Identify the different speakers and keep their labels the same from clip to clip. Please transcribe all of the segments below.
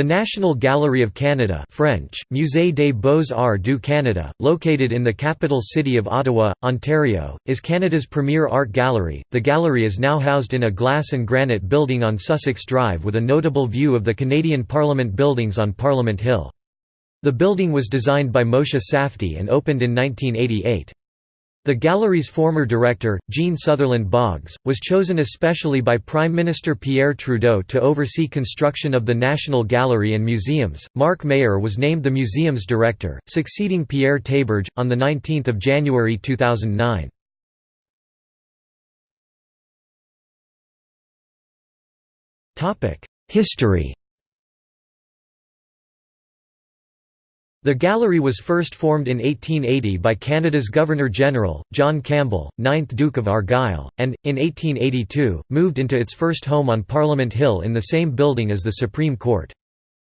Speaker 1: The National Gallery of Canada French, Musée des Beaux-Arts du Canada, located in the capital city of Ottawa, Ontario, is Canada's premier art gallery. The gallery is now housed in a glass and granite building on Sussex Drive with a notable view of the Canadian Parliament buildings on Parliament Hill. The building was designed by Moshe Safdie and opened in 1988. The gallery's former director, Jean Sutherland Boggs, was chosen especially by Prime Minister Pierre Trudeau to oversee construction of the National Gallery and Museums. Marc Mayer was named the museum's director, succeeding Pierre Théberge, on 19 January 2009. History The gallery was first formed in 1880 by Canada's Governor-General, John Campbell, 9th Duke of Argyll, and, in 1882, moved into its first home on Parliament Hill in the same building as the Supreme Court.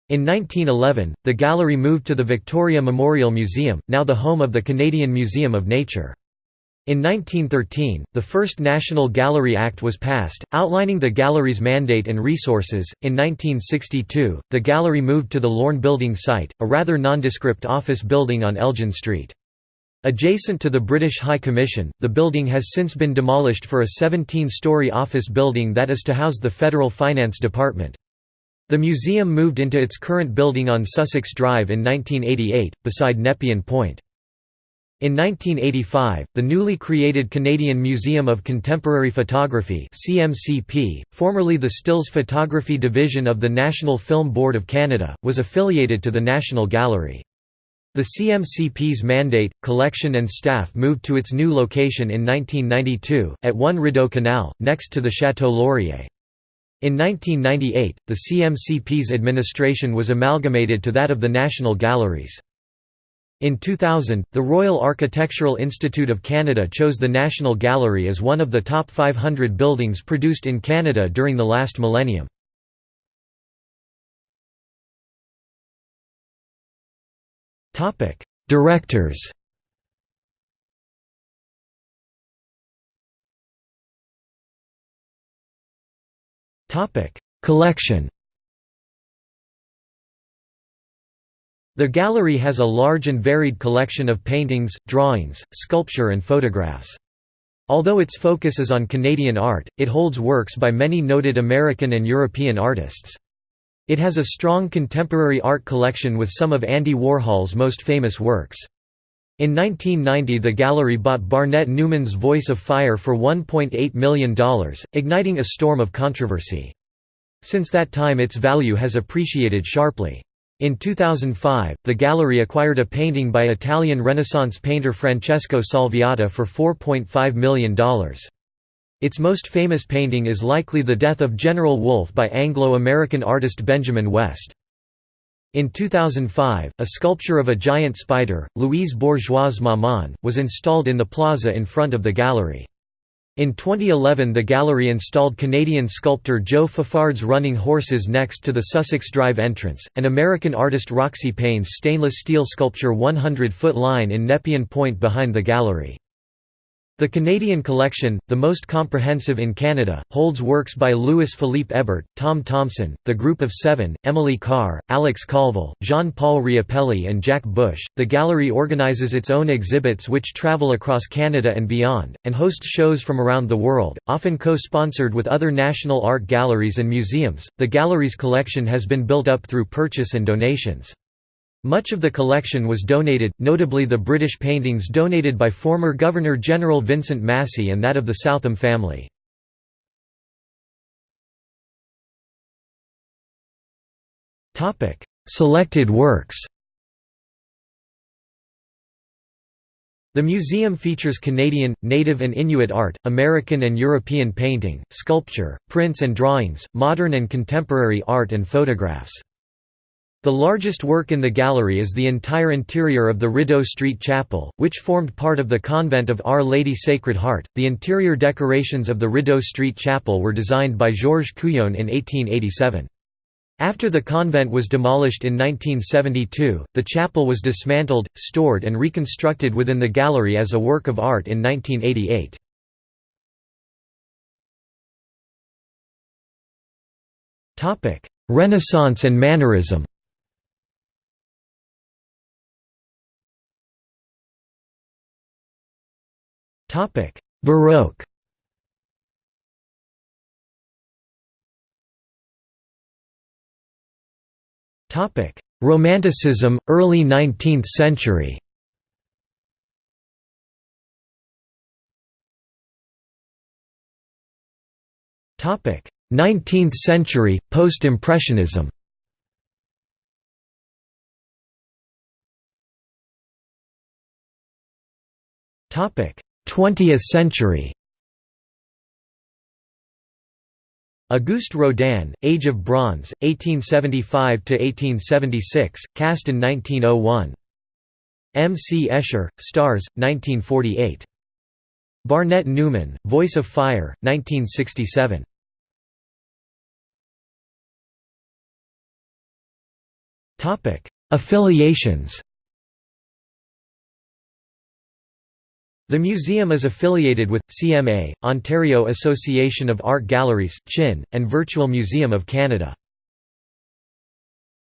Speaker 1: In 1911, the gallery moved to the Victoria Memorial Museum, now the home of the Canadian Museum of Nature. In 1913, the first National Gallery Act was passed, outlining the gallery's mandate and resources. In 1962, the gallery moved to the Lorne Building site, a rather nondescript office building on Elgin Street. Adjacent to the British High Commission, the building has since been demolished for a 17-story office building that is to house the Federal Finance Department. The museum moved into its current building on Sussex Drive in 1988, beside Nepean Point. In 1985, the newly created Canadian Museum of Contemporary Photography CMCP, formerly the Stills Photography Division of the National Film Board of Canada, was affiliated to the National Gallery. The CMCP's mandate, collection and staff moved to its new location in 1992, at 1 Rideau Canal, next to the Château Laurier. In 1998, the CMCP's administration was amalgamated to that of the National Galleries. In 2000, the Royal Architectural Institute of Canada chose the National Gallery as one of the top 500 buildings produced in Canada during the last millennium. Directors Collection The gallery has a large and varied collection of paintings, drawings, sculpture and photographs. Although its focus is on Canadian art, it holds works by many noted American and European artists. It has a strong contemporary art collection with some of Andy Warhol's most famous works. In 1990 the gallery bought Barnett Newman's Voice of Fire for $1.8 million, igniting a storm of controversy. Since that time its value has appreciated sharply. In 2005, the gallery acquired a painting by Italian Renaissance painter Francesco Salviati for $4.5 million. Its most famous painting is likely The Death of General Wolfe by Anglo-American artist Benjamin West. In 2005, a sculpture of a giant spider, Louise Bourgeois' Maman, was installed in the plaza in front of the gallery. In 2011 the gallery installed Canadian sculptor Joe Fafard's running horses next to the Sussex Drive entrance, and American artist Roxy Paine's stainless steel sculpture 100 Foot Line in Nepean Point behind the gallery. The Canadian collection, the most comprehensive in Canada, holds works by Louis Philippe Hébert, Tom Thomson, The Group of Seven, Emily Carr, Alex Colville, Jean-Paul Riopelle, and Jack Bush. The gallery organizes its own exhibits which travel across Canada and beyond, and hosts shows from around the world, often co-sponsored with other national art galleries and museums. The gallery's collection has been built up through purchase and donations. Much of the collection was donated, notably the British paintings donated by former Governor-General Vincent Massey and that of the Southam family. Selected works The museum features Canadian, Native and Inuit art, American and European painting, sculpture, prints and drawings, modern and contemporary art and photographs. The largest work in the gallery is the entire interior of the Rideau Street Chapel, which formed part of the convent of Our Lady Sacred Heart. The interior decorations of the Rideau Street Chapel were designed by Georges Couillon in 1887. After the convent was demolished in 1972, the chapel was dismantled, stored and reconstructed within the gallery as a work of art in 1988. Renaissance and Mannerism Baroque. Topic: Romanticism, early 19th century. Topic: 19th century post-impressionism. Topic: 20th century. Auguste Rodin, Age of Bronze, 1875–1876, cast in 1901. M. C. Escher, Stars, 1948. Barnett Newman, Voice of Fire, 1967. Affiliations The museum is affiliated with, CMA, Ontario Association of Art Galleries, CHIN, and Virtual Museum of Canada.